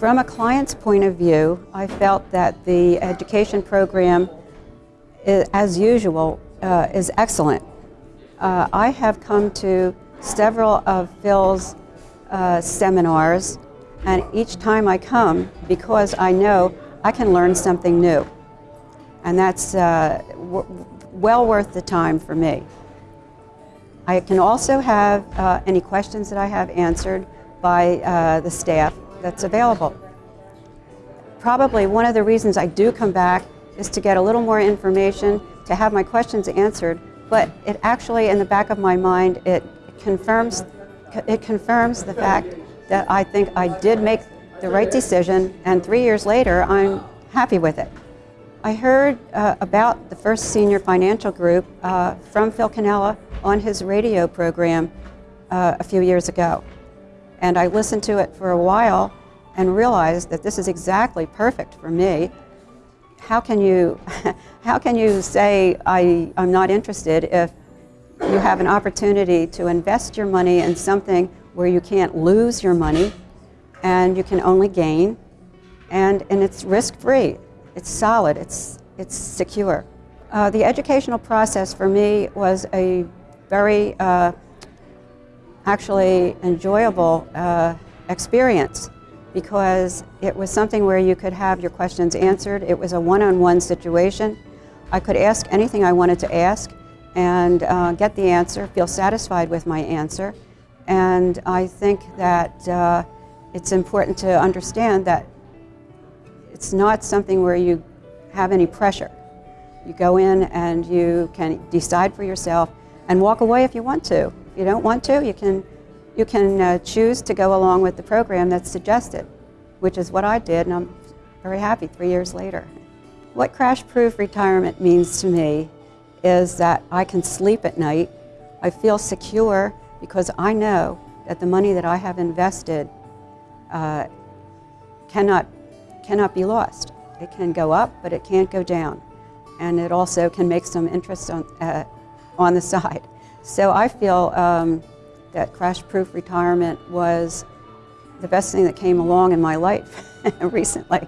From a client's point of view, I felt that the education program, as usual, uh, is excellent. Uh, I have come to several of Phil's uh, seminars, and each time I come, because I know I can learn something new. And that's uh, well worth the time for me. I can also have uh, any questions that I have answered by uh, the staff that's available. Probably one of the reasons I do come back is to get a little more information, to have my questions answered, but it actually, in the back of my mind, it confirms, it confirms the fact that I think I did make the right decision, and three years later, I'm happy with it. I heard uh, about the First Senior Financial Group uh, from Phil Cannella on his radio program uh, a few years ago. And I listened to it for a while and realized that this is exactly perfect for me. How can you, how can you say I, I'm not interested if you have an opportunity to invest your money in something where you can't lose your money and you can only gain and, and it's risk-free. It's solid, it's, it's secure. Uh, the educational process for me was a very uh, actually enjoyable uh, experience because it was something where you could have your questions answered. It was a one-on-one -on -one situation. I could ask anything I wanted to ask and uh, get the answer, feel satisfied with my answer. And I think that uh, it's important to understand that it's not something where you have any pressure. You go in and you can decide for yourself and walk away if you want to. If you don't want to, you can, you can uh, choose to go along with the program that's suggested, which is what I did, and I'm very happy three years later. What crash-proof retirement means to me is that I can sleep at night. I feel secure because I know that the money that I have invested uh, cannot cannot be lost. It can go up, but it can't go down. And it also can make some interest on, uh, on the side. So I feel um, that crash-proof retirement was the best thing that came along in my life recently.